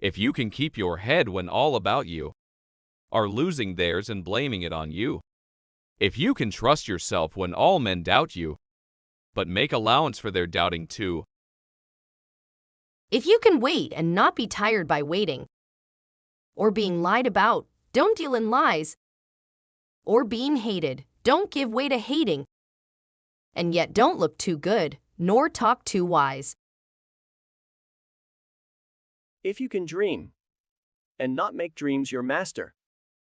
If you can keep your head when all about you are losing theirs and blaming it on you. If you can trust yourself when all men doubt you, but make allowance for their doubting too. If you can wait and not be tired by waiting, or being lied about, don't deal in lies, or being hated, don't give way to hating, and yet don't look too good, nor talk too wise. If you can dream, and not make dreams your master.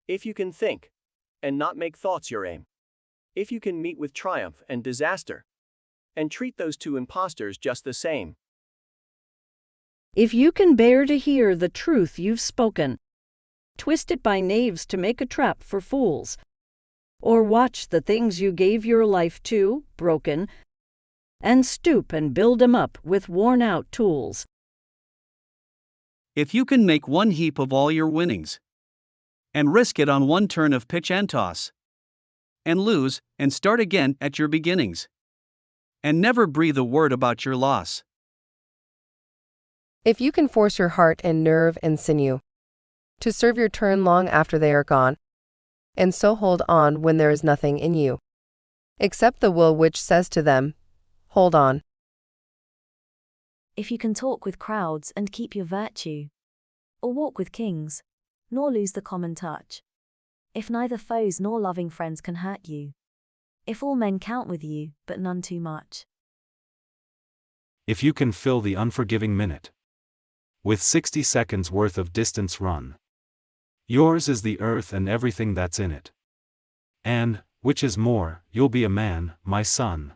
If you can think, and not make thoughts your aim. If you can meet with triumph and disaster, and treat those two impostors just the same. If you can bear to hear the truth you've spoken, twisted by knaves to make a trap for fools, or watch the things you gave your life to broken, and stoop and build 'em up with worn out tools. If you can make one heap of all your winnings, and risk it on one turn of pitch and toss, and lose, and start again at your beginnings, and never breathe a word about your loss. If you can force your heart and nerve and sinew to serve your turn long after they are gone, and so hold on when there is nothing in you, except the will which says to them, Hold on. If you can talk with crowds and keep your virtue, or walk with kings, nor lose the common touch. If neither foes nor loving friends can hurt you. If all men count with you, but none too much. If you can fill the unforgiving minute with 60 seconds worth of distance run. Yours is the earth and everything that's in it. And, which is more, you'll be a man, my son.